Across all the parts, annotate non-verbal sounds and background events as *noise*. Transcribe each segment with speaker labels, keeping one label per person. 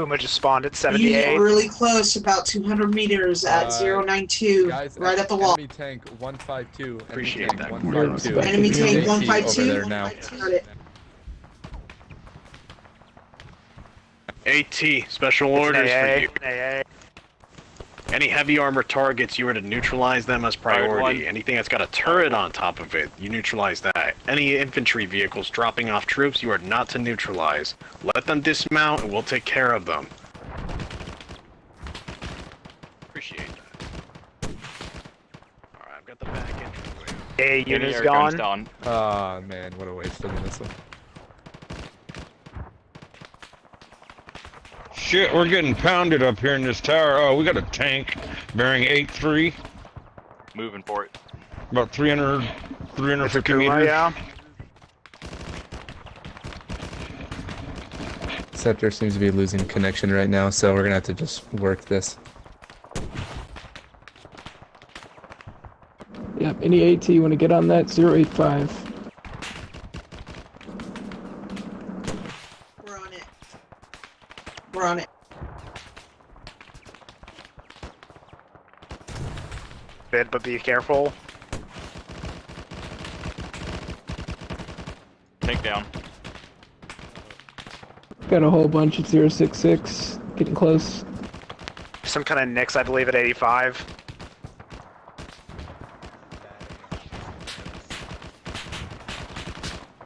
Speaker 1: Kuma just spawned at
Speaker 2: He's
Speaker 1: 78.
Speaker 2: really close, about 200 meters at
Speaker 3: Uh,
Speaker 2: 092,
Speaker 3: Guys,
Speaker 2: right at the wall.
Speaker 3: Enemy tank 152. Enemy
Speaker 1: Appreciate
Speaker 3: tank
Speaker 1: that.
Speaker 3: 152.
Speaker 2: Enemy tank
Speaker 3: AT
Speaker 2: 152.
Speaker 3: Over there now.
Speaker 2: Got it.
Speaker 4: AT, special
Speaker 1: It's
Speaker 4: orders
Speaker 1: AA,
Speaker 4: for you.
Speaker 1: AA.
Speaker 4: Any heavy armor targets, you are to neutralize them as priority. Anything that's got a turret on top of it, you neutralize that. Any infantry vehicles dropping off troops, you are not to neutralize. Let them dismount and we'll take care of them. Appreciate that. Alright, I've got the back entrance.
Speaker 1: A unit's
Speaker 5: air guns
Speaker 1: gone.
Speaker 5: down.
Speaker 3: Ah man, what a waste of a missile.
Speaker 6: Shit, we're getting pounded up here in this tower. Oh, we got a tank bearing 8-3,
Speaker 5: Moving for it.
Speaker 6: about 300, 350
Speaker 1: Kuma,
Speaker 6: meters.
Speaker 1: yeah.
Speaker 3: Scepter seems to be losing connection right now, so we're gonna have to just work this.
Speaker 7: Yep, any AT want to get on that 085.
Speaker 2: We're on it. We're on it.
Speaker 1: Bid, but be careful.
Speaker 5: Tank down.
Speaker 7: Got a whole bunch at 066. Getting close.
Speaker 1: Some kind of Nyx, I believe, at 85.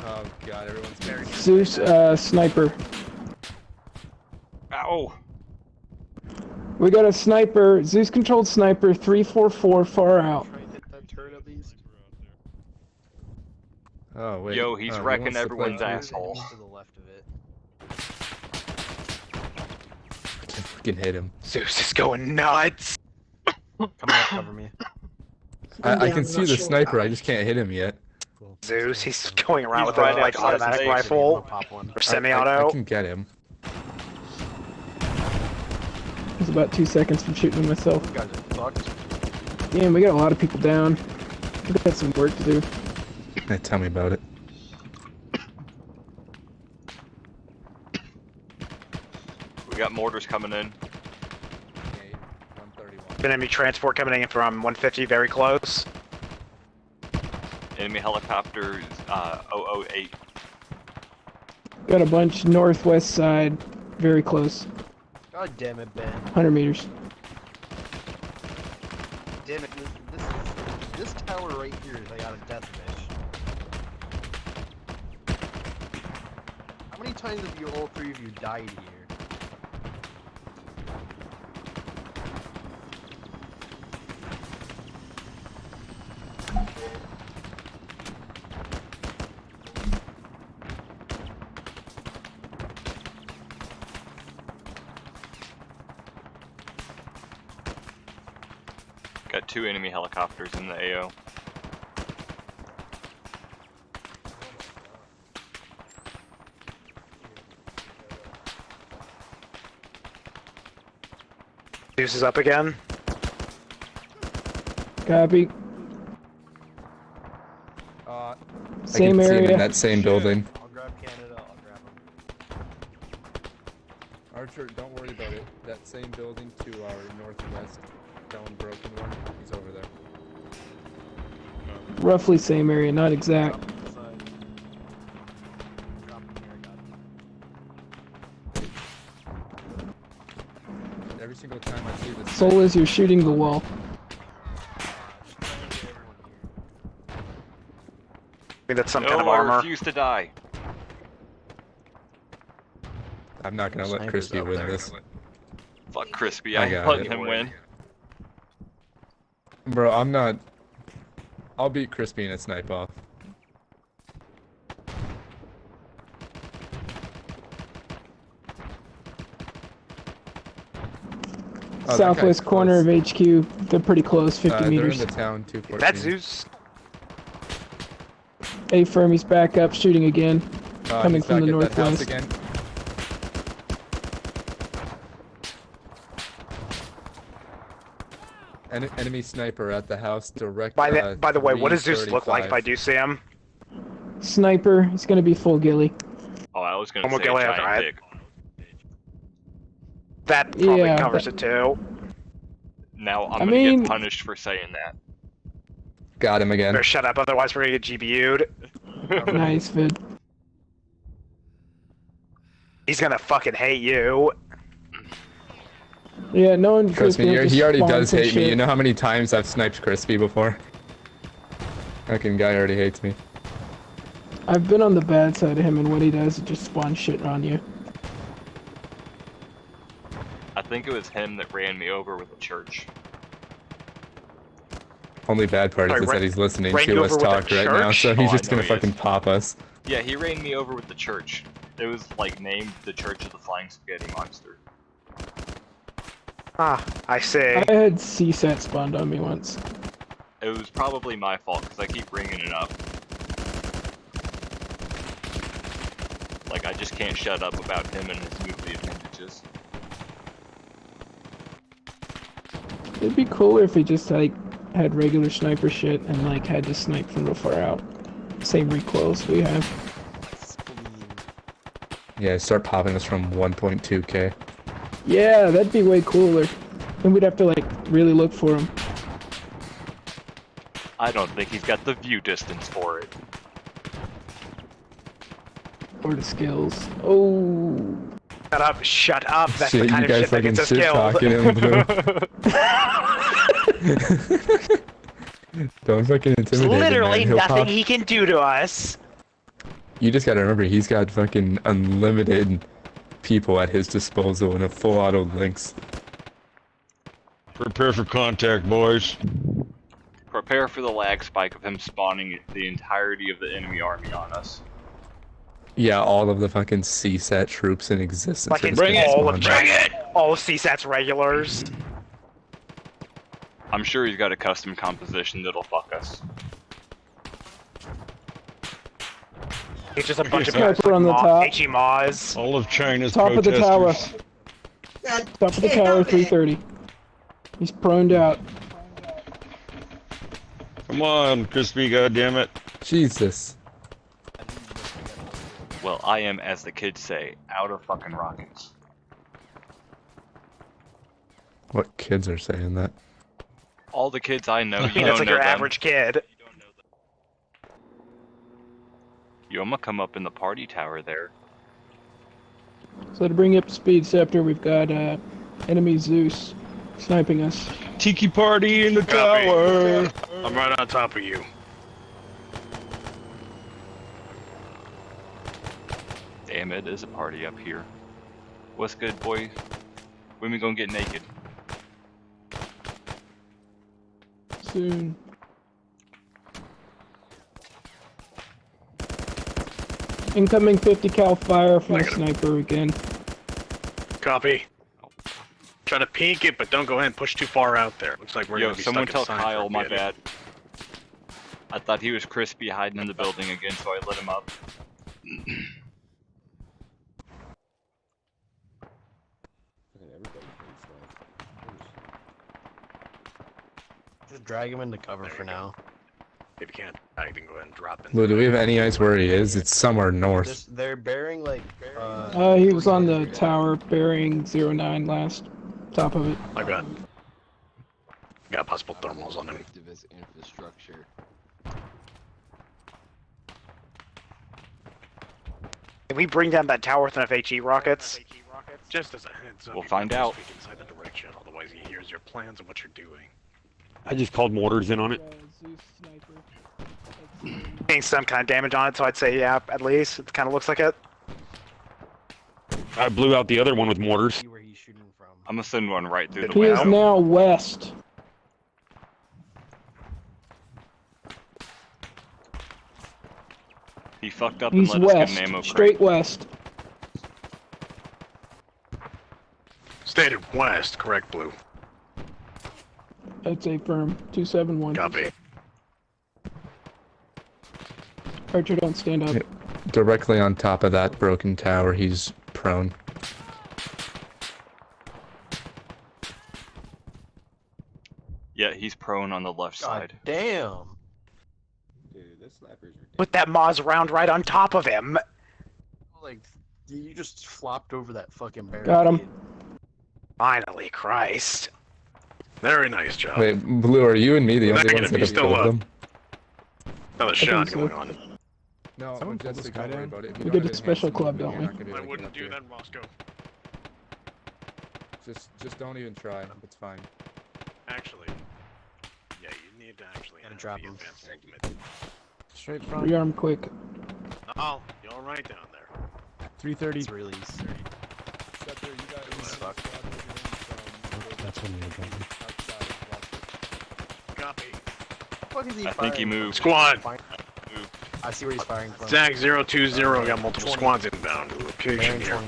Speaker 3: Oh god, everyone's very
Speaker 7: Zeus, uh, sniper. We got a sniper, Zeus controlled sniper 344 far out.
Speaker 3: Oh wait.
Speaker 5: Yo, he's
Speaker 3: oh, he
Speaker 5: wrecking
Speaker 3: wants to play
Speaker 5: everyone's
Speaker 3: too.
Speaker 5: asshole.
Speaker 3: Can freaking hit him.
Speaker 1: Zeus is going nuts.
Speaker 8: Coming up, cover me.
Speaker 3: I, I can see the
Speaker 2: sure.
Speaker 3: sniper. I just can't hit him yet.
Speaker 1: Zeus, he's going around
Speaker 5: He's
Speaker 1: with
Speaker 5: right
Speaker 1: a like automatic rifle
Speaker 8: Pop one.
Speaker 1: or
Speaker 3: I- I, I can get him.
Speaker 7: I was about two seconds from shooting myself.
Speaker 8: You guys are.
Speaker 7: Damn, we got a lot of people down. We got some work to do.
Speaker 3: Eh, Tell me about it.
Speaker 5: We got mortars coming in.
Speaker 1: Enemy transport coming in from 150, very close.
Speaker 5: Enemy helicopters, uh, 008.
Speaker 7: Got a bunch northwest side, very close.
Speaker 8: God damn it, Ben.
Speaker 7: 100 meters.
Speaker 8: Damn it, this, this is this tower right here is like out of death wish. How many times have you all three of you died here?
Speaker 5: Got two enemy helicopters in the AO.
Speaker 1: Zeus is up again.
Speaker 7: Copy.
Speaker 3: Uh,
Speaker 7: Same
Speaker 3: I can see him
Speaker 7: area.
Speaker 3: in that same building.
Speaker 8: I'll grab Canada, I'll grab him.
Speaker 3: Archer, don't worry about it. That same building to our northwest, down broken one. He's over there.
Speaker 7: Um, Roughly same area, not exact.
Speaker 8: Drop him inside. Drop him here, I got him.
Speaker 3: Every single time I see this.
Speaker 7: Soul is you're shooting the wall.
Speaker 8: Just trying to get everyone here.
Speaker 1: I think that's some
Speaker 5: no,
Speaker 1: kind of armor.
Speaker 5: I
Speaker 1: armor.
Speaker 5: refuse to die.
Speaker 3: I'm not gonna let Crispy win
Speaker 8: there.
Speaker 3: this.
Speaker 5: Fuck Crispy,
Speaker 3: I
Speaker 5: I'm
Speaker 3: got
Speaker 5: letting
Speaker 3: it.
Speaker 5: him win.
Speaker 3: Bro, I'm not. I'll beat Crispy in a snipe off. Oh,
Speaker 7: Southwest corner
Speaker 3: close.
Speaker 7: of HQ. They're pretty close, 50
Speaker 3: Uh, they're
Speaker 7: meters.
Speaker 3: in the town, 214.
Speaker 1: That's Zeus.
Speaker 7: A Fermi's back up, shooting again.
Speaker 3: Uh,
Speaker 7: coming from the
Speaker 3: back at
Speaker 7: northwest.
Speaker 3: again. En- enemy sniper at the house direct.
Speaker 1: By the
Speaker 3: uh,
Speaker 1: by the way, what does Zeus look like if I do see him?
Speaker 7: Sniper, he's gonna be full ghillie.
Speaker 5: Oh, I was gonna
Speaker 1: Homo
Speaker 5: say
Speaker 1: Gillia's
Speaker 5: giant
Speaker 1: right.
Speaker 5: dick.
Speaker 1: That probably
Speaker 7: Yeah,
Speaker 1: covers
Speaker 7: but-
Speaker 1: it too.
Speaker 5: Now I'm
Speaker 7: I
Speaker 5: gonna
Speaker 7: mean-
Speaker 5: get punished for saying that.
Speaker 3: Got him again.
Speaker 1: Better shut up, otherwise we're gonna get GBU'd.
Speaker 7: Nice *laughs* vid.
Speaker 1: He's gonna fucking hate you.
Speaker 7: Yeah, no one. Crispy
Speaker 3: you're- he already does
Speaker 7: and
Speaker 3: hate me.
Speaker 7: shit.
Speaker 3: You know how many times I've sniped Crispy before? Fucking guy already hates me.
Speaker 7: I've been on the bad side of him, and what he does is just spawn shit on you.
Speaker 5: I think it was him that ran me over with a church.
Speaker 3: Only bad part
Speaker 1: Sorry,
Speaker 3: is
Speaker 1: ran-
Speaker 3: that he's listening to us
Speaker 1: over with a
Speaker 3: talk right now, so he's
Speaker 5: Oh,
Speaker 3: just gonna
Speaker 5: he is.
Speaker 3: fucking pop us.
Speaker 5: Yeah, he ran me over with the church. It was like named the Church of the Flying Spaghetti Monster.
Speaker 1: Ah, I see.
Speaker 7: I had CSAT spawned on me once.
Speaker 5: It was probably my fault because I keep bringing it up. Like I just can't shut up about him and his movie appendages.
Speaker 7: It'd be cooler if he just like had regular sniper shit and like had to snipe from real far out. Same recoils we have.
Speaker 3: Yeah, start popping us from 1.2k.
Speaker 7: Yeah, that'd be way cooler. Then we'd have to like really look for him.
Speaker 5: I don't think he's got the view distance for it.
Speaker 7: Or the skills. Oh.
Speaker 1: Shut up, shut up. That's
Speaker 3: Shit,
Speaker 1: the kind of shit that gets us
Speaker 3: fucking
Speaker 1: killed.
Speaker 3: him, *laughs* *laughs* Don't fucking intimidate him,
Speaker 1: literally
Speaker 3: man. He'll
Speaker 1: nothing
Speaker 3: pop-
Speaker 1: he can do to us.
Speaker 3: You just gotta remember, he's got fucking unlimited people at his disposal and a full auto Lynx.
Speaker 6: Prepare for contact, boys.
Speaker 5: Prepare for the lag spike of him spawning the entirety of the enemy army on us.
Speaker 3: Yeah, all of the fucking CSAT troops in existence.
Speaker 1: Fucking
Speaker 3: just gonna
Speaker 1: all of
Speaker 3: spawn back.
Speaker 1: China. All of CSAT's regulars.
Speaker 5: I'm sure he's got a custom composition that'll fuck us.
Speaker 1: It's just a bunch of
Speaker 7: Sniper on the top.
Speaker 1: HE Maws.
Speaker 6: All of China's
Speaker 7: Top of the tower.
Speaker 2: God
Speaker 7: Top of the tower, 330. He's proned out.
Speaker 6: Come on, Crispy, goddammit.
Speaker 3: Jesus.
Speaker 5: Well, I am, as the kids say, out of fucking rockets.
Speaker 3: What kids are saying that?
Speaker 5: All the kids I know, *laughs* you
Speaker 1: That's
Speaker 5: don't
Speaker 1: like
Speaker 5: know
Speaker 1: your
Speaker 5: them.
Speaker 1: average kid.
Speaker 5: Yo, I'm gonna come up in the party tower there.
Speaker 7: So to bring up speed, Scepter, we've got uh, enemy Zeus sniping us.
Speaker 6: Tiki party in the
Speaker 4: Copy.
Speaker 6: tower.
Speaker 4: I'm right on top of you.
Speaker 5: Damn it, is a party up here. What's good, boys? When we gonna get naked?
Speaker 7: Soon. Incoming 50 cal fire from a
Speaker 4: Negative.
Speaker 7: sniper again.
Speaker 4: Copy. Try to peek it, but don't go ahead and push too far out there. Looks like we're
Speaker 5: Yo,
Speaker 4: gonna be
Speaker 5: someone
Speaker 4: stuck
Speaker 5: tell
Speaker 4: inside for a
Speaker 5: Kyle my
Speaker 4: bit.
Speaker 5: bad. I thought he was crispy hiding in the building again, so I lit him up.
Speaker 8: Just drag him into cover for now.
Speaker 4: If you can't, I can go ahead and drop in.
Speaker 3: Lou, do we have any eyes where he is? It's somewhere north.
Speaker 8: Just, they're bearing like. Uh,
Speaker 7: Uh, he was on the tower bearing 09 last. Top of it.
Speaker 4: I got. Got possible thermals on him.
Speaker 9: activist infrastructure.
Speaker 1: Can we bring down that tower with enough HE rockets?
Speaker 4: Just as a heads up,
Speaker 5: We'll
Speaker 4: you
Speaker 5: find
Speaker 4: might
Speaker 5: out.
Speaker 4: Speak inside the direction, otherwise he hears your plans and what you're doing.
Speaker 10: I just called mortars in on it.
Speaker 7: Zeus sniper.
Speaker 1: Getting some kind of damage on it, so I'd say yeah, at least. It kind of looks like it.
Speaker 10: I blew out the other one with mortars.
Speaker 8: where he's shooting from.
Speaker 5: I'm gonna send one right through the
Speaker 7: He is now west.
Speaker 5: He fucked up and
Speaker 7: He's
Speaker 5: let us get an ammo crate.
Speaker 7: Straight west.
Speaker 4: Stated west, correct, Blue.
Speaker 7: That's a firm. 271.
Speaker 4: Copy.
Speaker 7: Archer, don't stand up.
Speaker 3: Directly on top of that broken tower, he's prone.
Speaker 5: Yeah, he's prone on the left
Speaker 8: God
Speaker 5: side.
Speaker 8: damn.
Speaker 9: Dude, this snipers are
Speaker 1: With that Maz round right on top of him.
Speaker 8: Like, you just flopped over that fucking barricade.
Speaker 7: Got him.
Speaker 1: Finally, Christ.
Speaker 4: Very nice job.
Speaker 3: Wait, Blue, are you and me the only
Speaker 4: Negative,
Speaker 3: ones that
Speaker 4: you
Speaker 3: have
Speaker 4: still
Speaker 3: killed
Speaker 4: up.
Speaker 3: them?
Speaker 4: Another
Speaker 7: think
Speaker 4: shot
Speaker 7: so.
Speaker 4: going on.
Speaker 3: No,
Speaker 8: Someone
Speaker 3: just
Speaker 8: pulled this guy down.
Speaker 3: about it. If you
Speaker 7: We did
Speaker 3: have
Speaker 7: a special club, don't
Speaker 3: you're not gonna be
Speaker 4: I
Speaker 3: able to get
Speaker 4: wouldn't do that, Roscoe.
Speaker 3: Just, just don't even try. It's fine.
Speaker 4: Actually, yeah, you need to actually
Speaker 8: Gotta drop
Speaker 4: the
Speaker 8: him.
Speaker 4: advanced movement.
Speaker 8: Straight front.
Speaker 7: Rearm quick.
Speaker 4: Oh, you're all right down there.
Speaker 8: 330. It's release.
Speaker 3: Scepter, you got a
Speaker 8: Fuck.
Speaker 3: squad moving in from
Speaker 10: That's when we were jumping.
Speaker 3: outside. Watch it.
Speaker 4: Copy.
Speaker 8: Fuck is he
Speaker 5: I think he
Speaker 8: firing
Speaker 5: moved.
Speaker 4: Squad.
Speaker 8: I see where he's firing from.
Speaker 4: Zach 020 got multiple
Speaker 8: 20.
Speaker 4: squads inbound. Location here.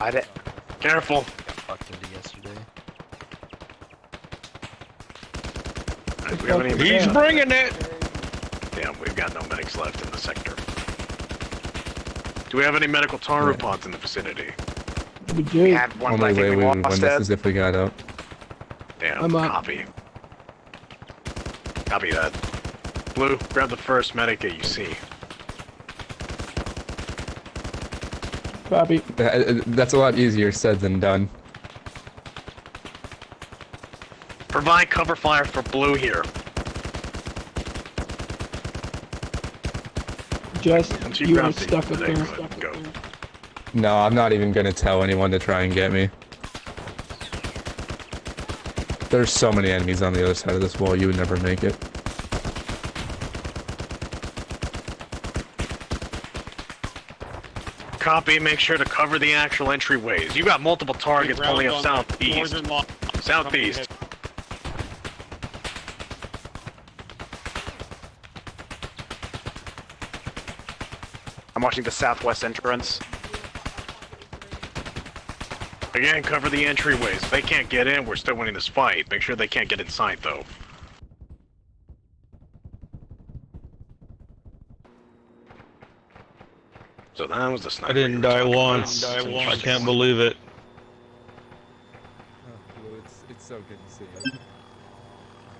Speaker 1: I did-
Speaker 4: Careful.
Speaker 8: Got fucked into yesterday.
Speaker 4: Alright, do we have any
Speaker 6: He's
Speaker 7: Yeah.
Speaker 6: bringing it.
Speaker 4: Damn, we've got no medics left in the sector. Do we have any medical Taru pods in the vicinity?
Speaker 7: We
Speaker 1: We
Speaker 7: do.
Speaker 1: had one,
Speaker 3: Only way
Speaker 1: we
Speaker 3: we would win this is if we got up.
Speaker 4: Damn,
Speaker 7: I'm up.
Speaker 4: copy. Copy that. Blue, grab the first medic that you see.
Speaker 7: Copy.
Speaker 3: Uh, uh, That's a lot easier said than done.
Speaker 4: Provide cover fire for Blue here.
Speaker 7: Just
Speaker 4: you
Speaker 7: you are
Speaker 4: grab the
Speaker 7: stuck up
Speaker 4: medic,
Speaker 7: there.
Speaker 3: No, I'm not even gonna tell anyone to try and get me. There's so many enemies on the other side of this wall, you would never make it.
Speaker 4: Copy, make sure to cover the actual entryways. You got multiple targets pulling up southeast. Southeast.
Speaker 1: I'm watching the southwest entrance.
Speaker 4: Again, cover the entryways. If they can't get in, we're still winning this fight. Make sure they can't get inside, though. So that was the sniper.
Speaker 6: I didn't
Speaker 4: you were
Speaker 6: die
Speaker 4: talking about.
Speaker 6: once. I can't believe it.
Speaker 3: Oh, Blue, it's, it's so good to see you.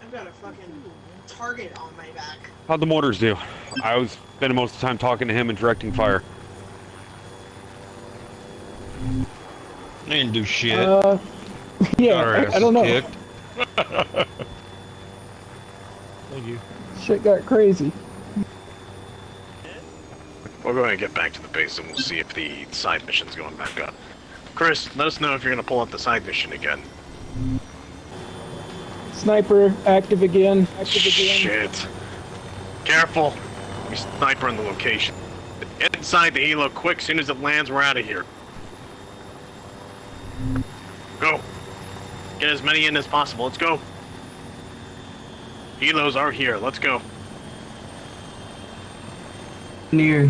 Speaker 2: I've got a fucking target on my back.
Speaker 10: How'd the mortars do? I was spending most of the time talking to him and directing fire.
Speaker 6: They didn't do shit.
Speaker 7: Uh, yeah, I, I don't know.
Speaker 6: kicked.
Speaker 7: Shit got crazy.
Speaker 4: We'll go ahead and get back to the base and we'll see if the side mission's going back up. Chris, let us know if you're gonna pull up the side mission again.
Speaker 7: Sniper active again. Active again.
Speaker 4: Shit. Careful. We sniper in the location. Get inside the helo quick. Soon as it lands, we're out of here. Go. Get as many in as possible. Let's go. Helos are here. Let's go.
Speaker 11: Near.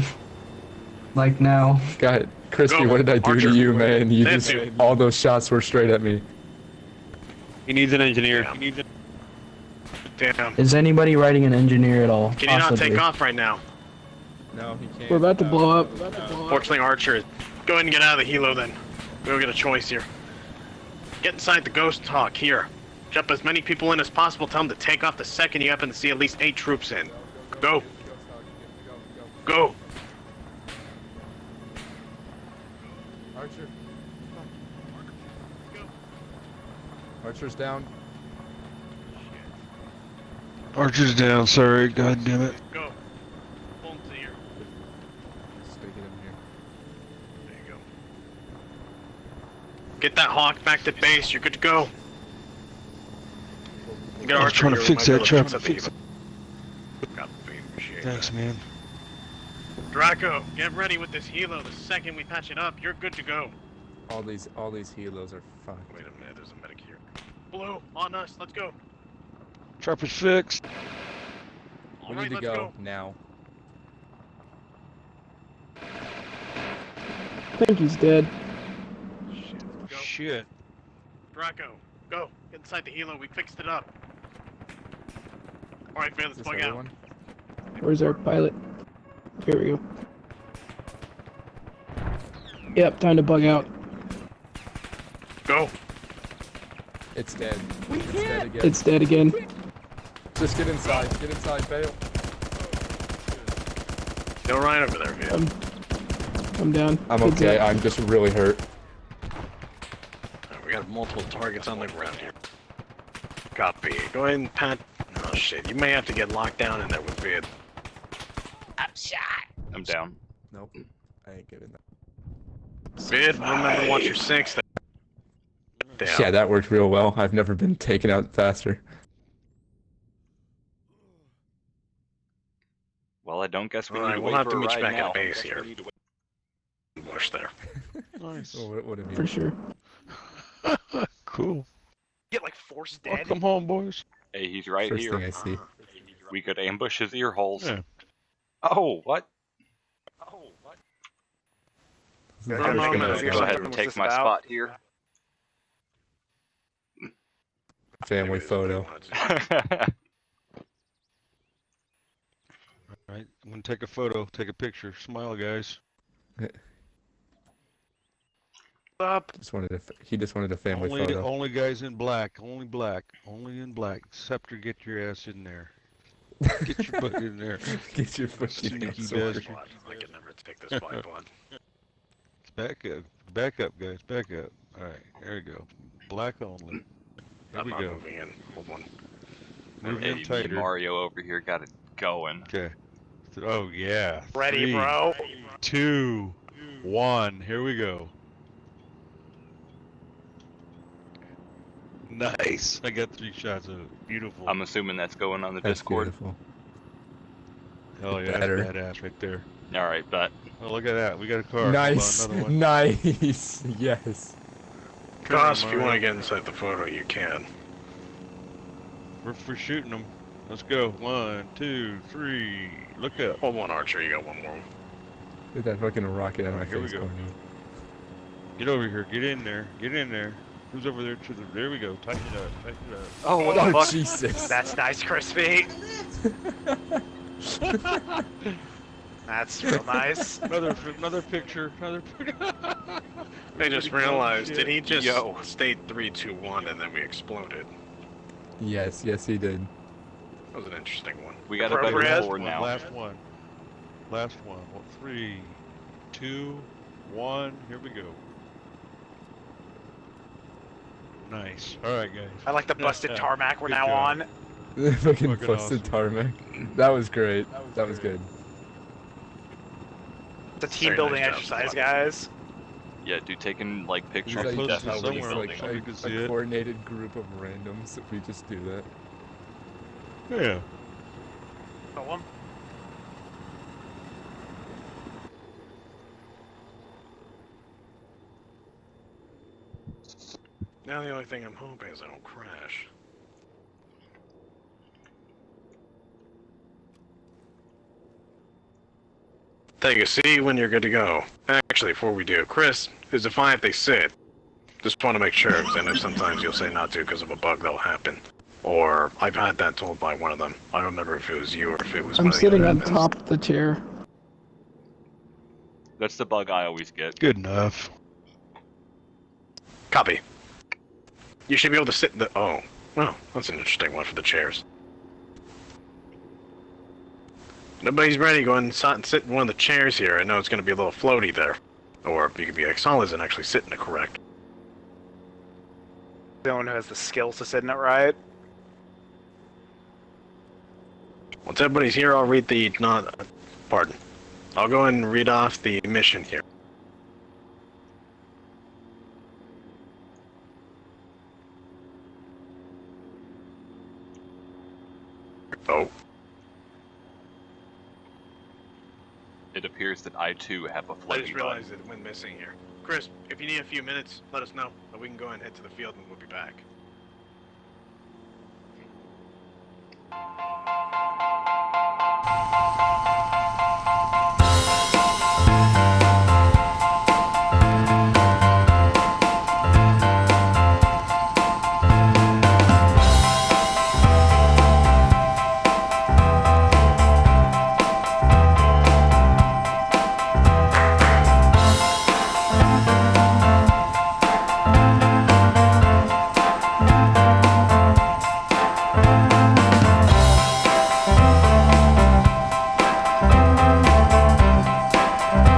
Speaker 11: Like now.
Speaker 3: God, Crispy,
Speaker 4: Go,
Speaker 3: what did I do
Speaker 4: Archer.
Speaker 3: to you, man? You
Speaker 4: Thank
Speaker 3: just,
Speaker 4: you.
Speaker 3: all those shots were straight at me.
Speaker 10: He needs an engineer.
Speaker 4: Yeah.
Speaker 10: He needs a-
Speaker 4: Damn.
Speaker 11: Is anybody writing an engineer at all?
Speaker 4: Can you not take off right now?
Speaker 3: No, he can't.
Speaker 7: We're about to
Speaker 3: uh,
Speaker 7: blow up.
Speaker 4: Fortunately, Archer, go ahead and get out of the helo then. We don't get a choice here. Get inside the Ghost Hawk here. Jump as many people in as possible. Tell them to take off the second you happen to see at least eight troops in. Go. Go.
Speaker 3: Archer. Archer's down.
Speaker 6: Archer's down, sorry, god damn it.
Speaker 4: Go. Pull him to here.
Speaker 3: Just gotta get him here.
Speaker 4: There you go. Get that hawk back to base. You're good to go. Get
Speaker 6: I was
Speaker 4: Archer
Speaker 6: trying to fix that
Speaker 4: be
Speaker 6: trap.
Speaker 4: to fix that helo. Copy. Appreciate that.
Speaker 6: Thanks, man.
Speaker 4: Draco, get ready with this helo. The second we patch it up, you're good to go.
Speaker 3: All these, all these helos are fucked.
Speaker 4: Wait a minute, there's a medic here. Blue, on us. Let's go.
Speaker 6: Trap is fixed.
Speaker 3: We
Speaker 4: All right,
Speaker 3: need to
Speaker 4: let's
Speaker 3: go, now.
Speaker 7: I think he's dead.
Speaker 4: Shit, let's go.
Speaker 6: Shit.
Speaker 4: Draco, go. Get inside the helo. We fixed it up. All right, man, let's
Speaker 3: This
Speaker 4: bug out.
Speaker 3: one?
Speaker 7: Where's our pilot? Here we go. Yep, time to bug out.
Speaker 4: Go.
Speaker 3: It's dead. It's dead again.
Speaker 7: It's dead again.
Speaker 3: Just get inside. Get inside, bail.
Speaker 4: Go right over there, man.
Speaker 7: I'm, I'm down.
Speaker 3: I'm
Speaker 7: Kids
Speaker 3: okay.
Speaker 7: up.
Speaker 3: I'm just really hurt.
Speaker 4: We got multiple targets on the ground here. Copy. Go ahead and pat. Oh shit, you may have to get locked down in there with Vid.
Speaker 5: I'm shot. I'm down.
Speaker 3: Nope. I ain't giving that.
Speaker 4: Vid, remember watch your six. Damn.
Speaker 3: Yeah, that worked real well. I've never been taken out faster.
Speaker 5: Well, I don't guess we
Speaker 4: Alright,
Speaker 5: need to
Speaker 4: we'll
Speaker 5: wait
Speaker 4: have
Speaker 5: for
Speaker 4: to
Speaker 5: a
Speaker 4: meet you back
Speaker 5: now.
Speaker 4: at base here. Bush there. *laughs*
Speaker 6: Nice.
Speaker 3: Oh, what, what have you?
Speaker 7: For sure.
Speaker 6: Cool.
Speaker 1: Get like force dead.
Speaker 6: Welcome home, boys.
Speaker 5: Hey, he's right
Speaker 3: First
Speaker 5: here.
Speaker 3: thing I see.
Speaker 5: We could ambush his ear holes.
Speaker 6: Yeah.
Speaker 5: Oh, what? Oh, what?
Speaker 1: Yeah,
Speaker 4: I'm
Speaker 1: I'm
Speaker 4: gonna
Speaker 1: gonna
Speaker 4: go
Speaker 1: see
Speaker 5: Go
Speaker 1: what
Speaker 5: ahead and take my
Speaker 1: about.
Speaker 5: spot here.
Speaker 3: Family photo. *laughs*
Speaker 6: All right, I'm gonna take a photo, take a picture. Smile, guys.
Speaker 1: Up.
Speaker 3: Just wanted a. f- He just wanted a family
Speaker 6: only,
Speaker 3: photo.
Speaker 6: only guys in black. Only black. Only in black. Scepter, get your ass in there. Get your butt in there. *laughs*
Speaker 3: Get your fucking
Speaker 6: Sneaky
Speaker 3: ass over.
Speaker 6: bastard.
Speaker 4: I can never take this fight *laughs* one.
Speaker 6: Back up. Back up, guys. Back up. All right, there we go. Black only. There
Speaker 4: I'm
Speaker 6: we
Speaker 4: not
Speaker 6: go.
Speaker 4: moving in. Hold on.
Speaker 6: Moving
Speaker 5: hey,
Speaker 6: in
Speaker 5: me and
Speaker 6: tighter.
Speaker 5: Mario over here got it going.
Speaker 6: Okay. Oh yeah.
Speaker 1: Ready,
Speaker 6: Three,
Speaker 1: bro.
Speaker 6: Two, one. Here we go. Nice. I got three shots of it. Beautiful.
Speaker 5: I'm assuming that's going on the
Speaker 3: That's
Speaker 5: Discord.
Speaker 3: beautiful.
Speaker 6: Hell yeah,
Speaker 3: better.
Speaker 6: that's badass right there.
Speaker 5: All right, but
Speaker 6: Oh, look at that. We got a car. Hold on,
Speaker 3: Nice. *laughs* Nice. *laughs* Yes.
Speaker 4: Goss, if you want to get inside the photo, you can.
Speaker 6: We're, we're shooting them. Let's go. One, two, three. Look up.
Speaker 4: Hold one, Archer. You got one more.
Speaker 3: Look at that fucking rocket on my
Speaker 6: Alright, here we go.
Speaker 3: going on.
Speaker 6: Get over here. Get in there. Get in there. Who's over there to the? There we go. Tighten it up. Tighten it up.
Speaker 5: oh, what the
Speaker 3: Oh
Speaker 5: fuck?
Speaker 3: Jesus.
Speaker 1: That's nice, crispy. *laughs* That's real nice.
Speaker 6: Another, another picture. Another picture. *laughs*
Speaker 4: I just realized, did he just
Speaker 5: Yo.
Speaker 4: state 3, 2, 1 and then we exploded?
Speaker 3: Yes. Yes, he did.
Speaker 4: That was an interesting one.
Speaker 5: We got a better
Speaker 1: Appropriate.
Speaker 5: board
Speaker 6: One,
Speaker 5: now.
Speaker 6: Last one. Last one. Well, three, two, one. Here we go. Nice. All right, guys.
Speaker 1: I like the busted tarmac we're
Speaker 6: Good
Speaker 1: now
Speaker 6: job.
Speaker 1: on. *laughs*
Speaker 3: The fucking
Speaker 6: Fucking
Speaker 3: busted
Speaker 6: awesome.
Speaker 3: tarmac. That was great. That was good.
Speaker 1: It's a team
Speaker 4: Very
Speaker 1: building
Speaker 4: nice
Speaker 1: exercise, guys.
Speaker 5: Yeah, dude, taking like pictures
Speaker 3: like, uh,
Speaker 5: is
Speaker 6: close to
Speaker 5: definitely
Speaker 6: somewhere
Speaker 3: like
Speaker 6: so
Speaker 3: a, a
Speaker 6: see it.
Speaker 3: coordinated group of randoms. If we just do that.
Speaker 6: Yeah.
Speaker 1: Kill 'em.
Speaker 4: Now the only thing I'm hoping is I don't crash. Take a seat when you're good to go. Actually, before we do, Chris, is it fine if they sit? Just want to make sure, because I know sometimes you'll say not to because of a bug that'll happen. Or I've had that told by one of them. I don't remember if it was you or if it was
Speaker 7: I'm
Speaker 4: one of the
Speaker 7: sitting on
Speaker 4: admins.
Speaker 7: top of the chair.
Speaker 5: That's the bug I always get.
Speaker 6: Good enough.
Speaker 4: Copy. You should be able to sit in the. Oh. Oh, that's an interesting one for the chairs. Nobody's ready. Go ahead and sit- in one of the chairs here. I know it's going to be a little floaty there. Or you could be like solids and actually sit in it correct.
Speaker 1: The one who has the skills to sit in it right.
Speaker 4: Once everybody's here, I'll read the not. Pardon. I'll go and read off the mission here. Oh,
Speaker 5: It appears that I too have a
Speaker 4: I
Speaker 5: floating I
Speaker 4: just
Speaker 5: bug.
Speaker 4: realized it went missing here. Chris, if you need a few minutes, let us know. and We can go and head to the field and we'll be back.